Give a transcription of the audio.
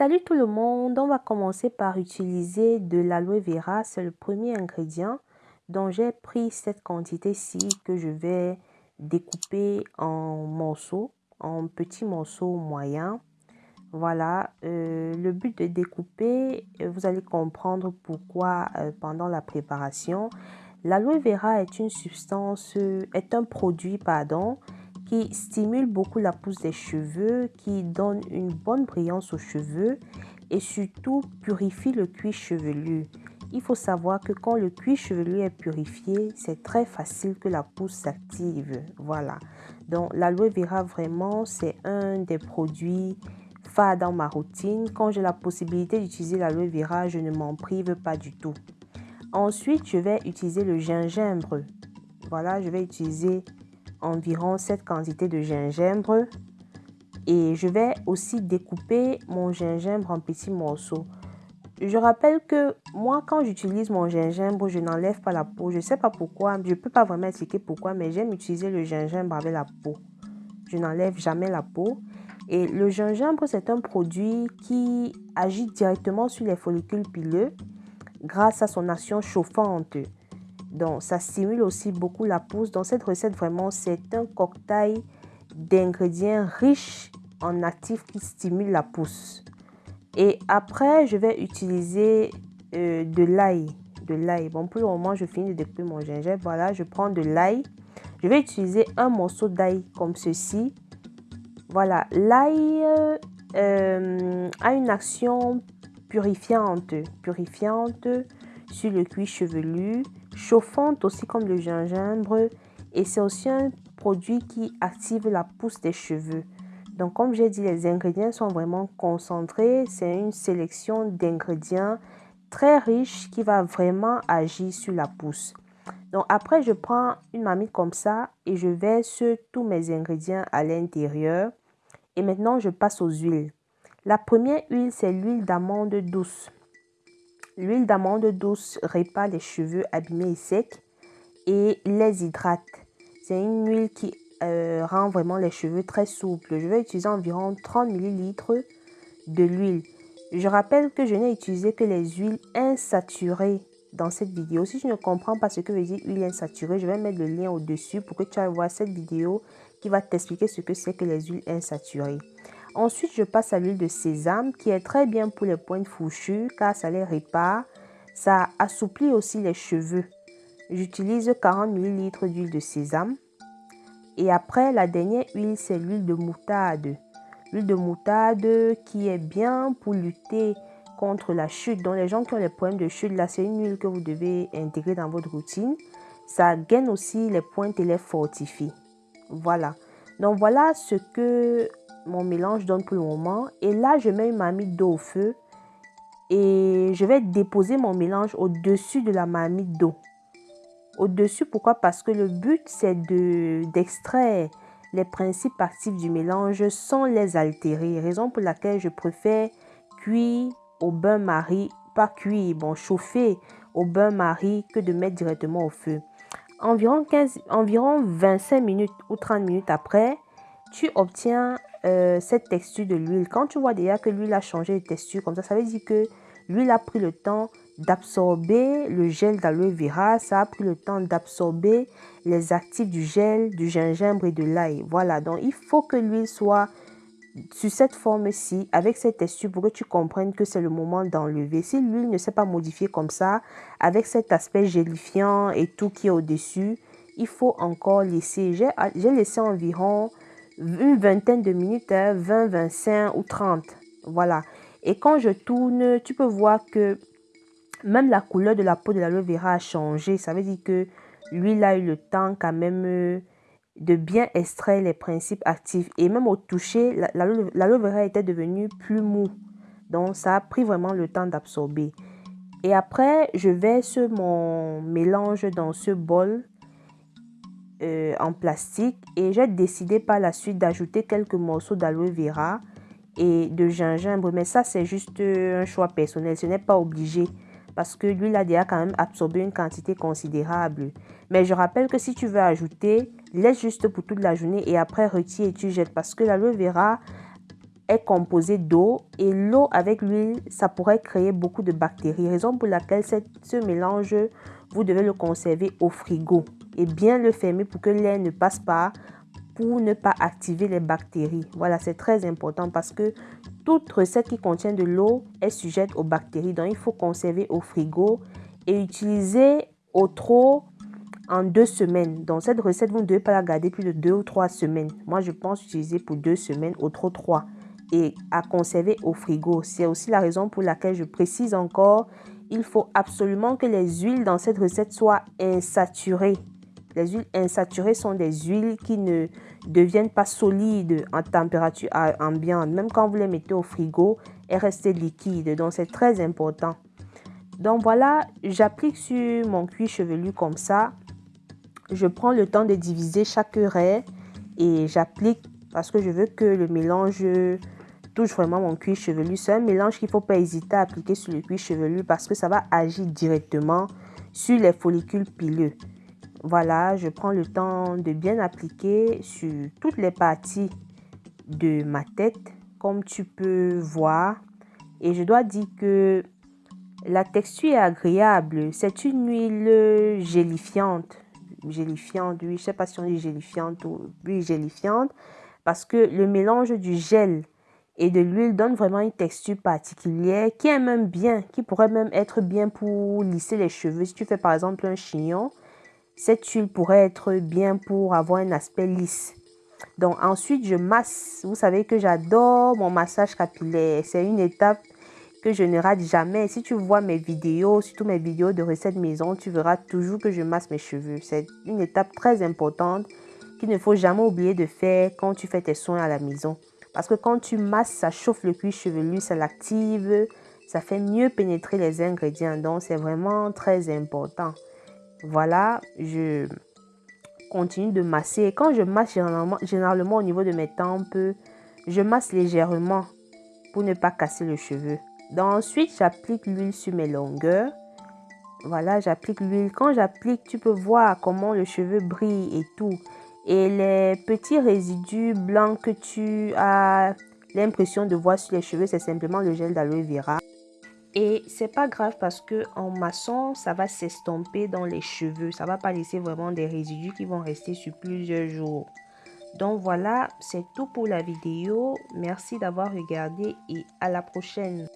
Salut tout le monde, on va commencer par utiliser de l'aloe vera, c'est le premier ingrédient. Donc j'ai pris cette quantité-ci que je vais découper en morceaux, en petits morceaux moyens. Voilà, euh, le but de découper, euh, vous allez comprendre pourquoi euh, pendant la préparation. L'aloe vera est une substance, est un produit, pardon, qui stimule beaucoup la pousse des cheveux, qui donne une bonne brillance aux cheveux et surtout purifie le cuir chevelu. Il faut savoir que quand le cuir chevelu est purifié, c'est très facile que la pousse s'active. Voilà. Donc l'aloe vera vraiment, c'est un des produits phares dans ma routine. Quand j'ai la possibilité d'utiliser l'aloe vera, je ne m'en prive pas du tout. Ensuite, je vais utiliser le gingembre. Voilà, je vais utiliser environ cette quantité de gingembre et je vais aussi découper mon gingembre en petits morceaux. Je rappelle que moi, quand j'utilise mon gingembre, je n'enlève pas la peau. Je ne sais pas pourquoi, je ne peux pas vraiment expliquer pourquoi, mais j'aime utiliser le gingembre avec la peau. Je n'enlève jamais la peau. Et le gingembre, c'est un produit qui agit directement sur les follicules pileux grâce à son action chauffante. Donc, ça stimule aussi beaucoup la pousse. Dans cette recette, vraiment, c'est un cocktail d'ingrédients riches en actifs qui stimulent la pousse. Et après, je vais utiliser euh, de l'ail. De l'ail. Bon, pour le moment, je finis de découper mon gingembre. Voilà, je prends de l'ail. Je vais utiliser un morceau d'ail comme ceci. Voilà, l'ail euh, a une action purifiante. Purifiante sur le cuir chevelu chauffante aussi comme le gingembre et c'est aussi un produit qui active la pousse des cheveux. Donc comme j'ai dit, les ingrédients sont vraiment concentrés. C'est une sélection d'ingrédients très riche qui va vraiment agir sur la pousse. Donc après, je prends une marmite comme ça et je verse tous mes ingrédients à l'intérieur. Et maintenant, je passe aux huiles. La première huile, c'est l'huile d'amande douce. L'huile d'amande douce répare les cheveux abîmés et secs et les hydrate. C'est une huile qui euh, rend vraiment les cheveux très souples. Je vais utiliser environ 30 ml de l'huile. Je rappelle que je n'ai utilisé que les huiles insaturées dans cette vidéo. Si tu ne comprends pas ce que veut dire huile insaturée, je vais mettre le lien au-dessus pour que tu ailles voir cette vidéo qui va t'expliquer ce que c'est que les huiles insaturées. Ensuite, je passe à l'huile de sésame qui est très bien pour les pointes fourchues car ça les répare. Ça assouplit aussi les cheveux. J'utilise 40 ml d'huile de sésame. Et après, la dernière huile, c'est l'huile de moutarde. L'huile de moutarde qui est bien pour lutter contre la chute. Donc, les gens qui ont les problèmes de chute, là, c'est une huile que vous devez intégrer dans votre routine. Ça gaine aussi les pointes et les fortifie. Voilà. Donc, voilà ce que mon mélange donne pour le moment. Et là, je mets une marmite d'eau au feu. Et je vais déposer mon mélange au-dessus de la marmite d'eau. Au-dessus, pourquoi? Parce que le but, c'est d'extraire les principes actifs du mélange sans les altérer. Raison pour laquelle je préfère cuire au bain-marie, pas cuire, bon, chauffer au bain-marie que de mettre directement au feu. Environ, 15, environ 25 minutes ou 30 minutes après, tu obtiens euh, cette texture de l'huile. Quand tu vois déjà que l'huile a changé de texture comme ça, ça veut dire que l'huile a pris le temps d'absorber le gel d'aloe vera, ça a pris le temps d'absorber les actifs du gel, du gingembre et de l'ail. Voilà, donc il faut que l'huile soit sur cette forme-ci, avec cette texture, pour que tu comprennes que c'est le moment d'enlever. Si l'huile ne s'est pas modifiée comme ça, avec cet aspect gélifiant et tout qui est au-dessus, il faut encore laisser. J'ai laissé environ une vingtaine de minutes, 20, hein, 25 ou 30. Voilà. Et quand je tourne, tu peux voir que même la couleur de la peau de l'aloe vera a changé. Ça veut dire que l'huile a eu le temps quand même euh, de bien extraire les principes actifs. Et même au toucher, l'aloe vera était devenu plus mou. Donc, ça a pris vraiment le temps d'absorber. Et après, je verse mon mélange dans ce bol euh, en plastique et j'ai décidé par la suite d'ajouter quelques morceaux d'aloe vera et de gingembre. Mais ça, c'est juste euh, un choix personnel. Ce n'est pas obligé parce que l'huile a déjà quand même absorbé une quantité considérable. Mais je rappelle que si tu veux ajouter, laisse juste pour toute la journée et après retire et tu jettes parce que l'aloe vera est composé d'eau et l'eau avec l'huile, ça pourrait créer beaucoup de bactéries. Raison pour laquelle ce mélange, vous devez le conserver au frigo et bien le fermer pour que l'air ne passe pas pour ne pas activer les bactéries. Voilà, c'est très important parce que toute recette qui contient de l'eau est sujette aux bactéries. Donc, il faut conserver au frigo et utiliser au trop en deux semaines. Donc, cette recette, vous ne devez pas la garder plus de deux ou trois semaines. Moi, je pense utiliser pour deux semaines, au trop trois. Et à conserver au frigo. C'est aussi la raison pour laquelle je précise encore, il faut absolument que les huiles dans cette recette soient insaturées. Les huiles insaturées sont des huiles qui ne deviennent pas solides en température ambiante. Même quand vous les mettez au frigo, elles restent liquides. Donc, c'est très important. Donc, voilà, j'applique sur mon cuir chevelu comme ça. Je prends le temps de diviser chaque raie et j'applique parce que je veux que le mélange touche vraiment mon cuir chevelu. C'est un mélange qu'il ne faut pas hésiter à appliquer sur le cuir chevelu parce que ça va agir directement sur les follicules pileux. Voilà, je prends le temps de bien appliquer sur toutes les parties de ma tête, comme tu peux voir. Et je dois dire que la texture est agréable. C'est une huile gélifiante. Gélifiante, oui, je ne sais pas si on dit gélifiante ou oui, gélifiante. Parce que le mélange du gel et de l'huile donne vraiment une texture particulière qui est même bien, qui pourrait même être bien pour lisser les cheveux. Si tu fais par exemple un chignon, cette huile pourrait être bien pour avoir un aspect lisse. Donc ensuite, je masse. Vous savez que j'adore mon massage capillaire. C'est une étape que je ne rate jamais. Si tu vois mes vidéos, surtout mes vidéos de recettes maison, tu verras toujours que je masse mes cheveux. C'est une étape très importante qu'il ne faut jamais oublier de faire quand tu fais tes soins à la maison. Parce que quand tu masses, ça chauffe le cuir chevelu, ça l'active, ça fait mieux pénétrer les ingrédients. Donc, c'est vraiment très important. Voilà, je continue de masser. Quand je masse généralement, généralement au niveau de mes tempes, je masse légèrement pour ne pas casser le cheveu. Ensuite, j'applique l'huile sur mes longueurs. Voilà, j'applique l'huile. Quand j'applique, tu peux voir comment le cheveu brille et tout. Et les petits résidus blancs que tu as l'impression de voir sur les cheveux, c'est simplement le gel d'aloe vera. Et c'est pas grave parce que en maçon, ça va s'estomper dans les cheveux. Ça va pas laisser vraiment des résidus qui vont rester sur plusieurs jours. Donc voilà, c'est tout pour la vidéo. Merci d'avoir regardé et à la prochaine.